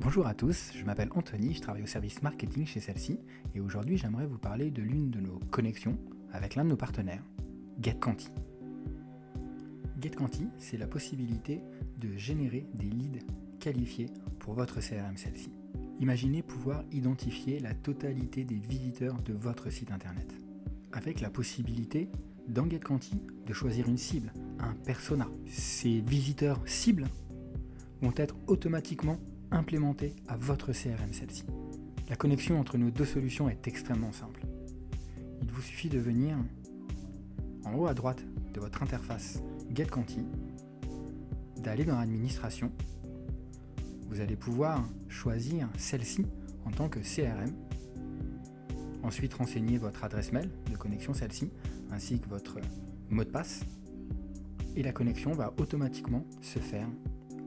Bonjour à tous, je m'appelle Anthony, je travaille au service marketing chez celle-ci et aujourd'hui j'aimerais vous parler de l'une de nos connexions avec l'un de nos partenaires, GetQuanti. GetQuanti, c'est la possibilité de générer des leads qualifiés pour votre CRM celle-ci. Imaginez pouvoir identifier la totalité des visiteurs de votre site internet avec la possibilité dans GetQuanti de choisir une cible, un persona. Ces visiteurs cibles vont être automatiquement implémentés à votre CRM celle-ci. La connexion entre nos deux solutions est extrêmement simple. Il vous suffit de venir en haut à droite de votre interface GetQuanti, d'aller dans l'administration. Vous allez pouvoir choisir celle-ci en tant que CRM. Ensuite, renseigner votre adresse mail de connexion celle-ci, ainsi que votre mot de passe. Et la connexion va automatiquement se faire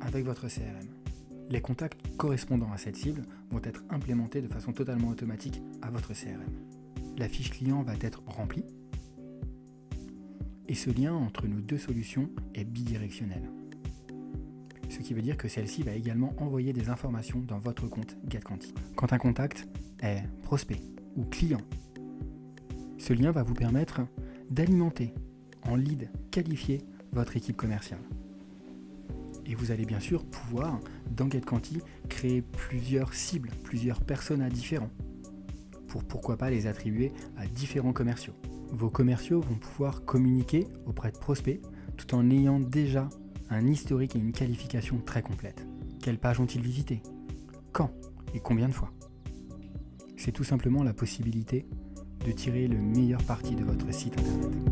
avec votre CRM. Les contacts correspondant à cette cible vont être implémentés de façon totalement automatique à votre CRM. La fiche client va être remplie et ce lien entre nos deux solutions est bidirectionnel. Ce qui veut dire que celle-ci va également envoyer des informations dans votre compte GetQuanti. Quand un contact est prospect ou client, ce lien va vous permettre d'alimenter en lead qualifié votre équipe commerciale. Et vous allez bien sûr pouvoir, dans GetQuanti, créer plusieurs cibles, plusieurs personas différents, pour pourquoi pas les attribuer à différents commerciaux. Vos commerciaux vont pouvoir communiquer auprès de prospects tout en ayant déjà un historique et une qualification très complète. Quelles pages ont-ils visité Quand? Et combien de fois? C'est tout simplement la possibilité de tirer le meilleur parti de votre site internet.